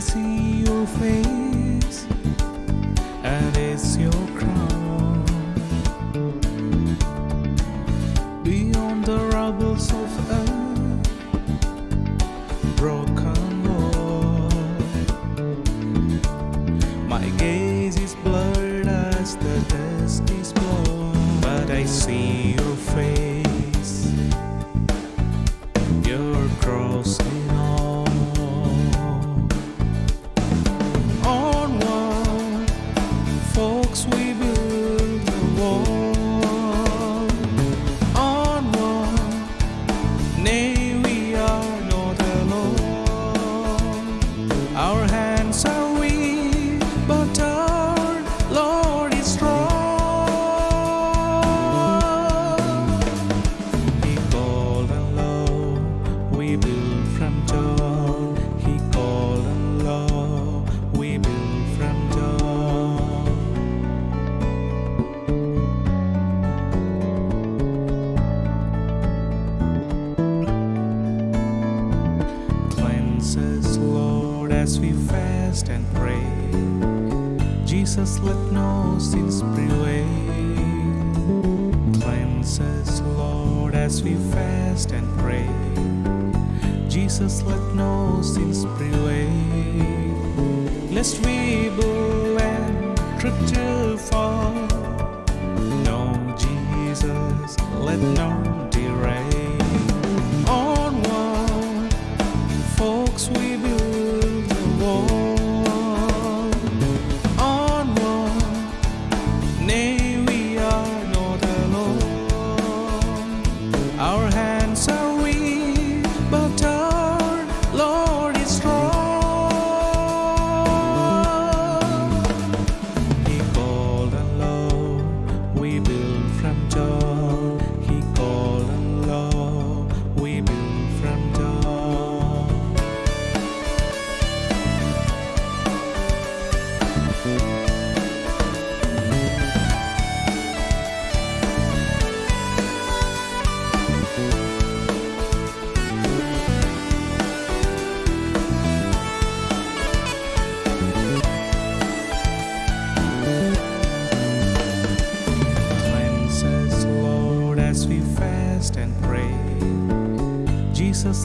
see your face, and it's your crown. Beyond the rubbles of earth, broken world. My gaze is blurred as the dust is blown, but I see your folks, we as we fast and pray. Jesus, let no sins prevail. Cleanse us, Lord, as we fast and pray. Jesus, let no sins prevail. Lest we bow and trip too far. No, Jesus, let none derail. Onward, folks, we build Our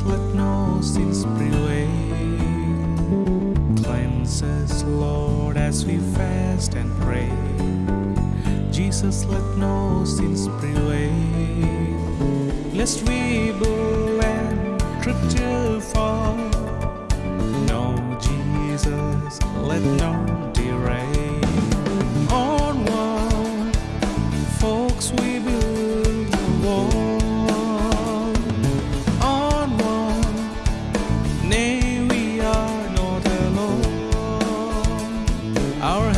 Let no sins prevail. Cleanse us, Lord, as we fast and pray. Jesus, let no sins prevail. Lest we bow and trip too far. No, Jesus, let none derail. Onward, folks, we build the wall. Our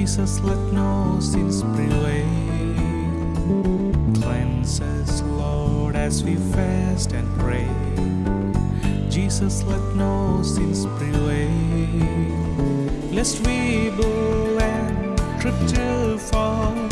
Jesus, let no sins prevail. Cleanse us, Lord, as we fast and pray. Jesus, let no sins prevail. Lest we bow and trip too far.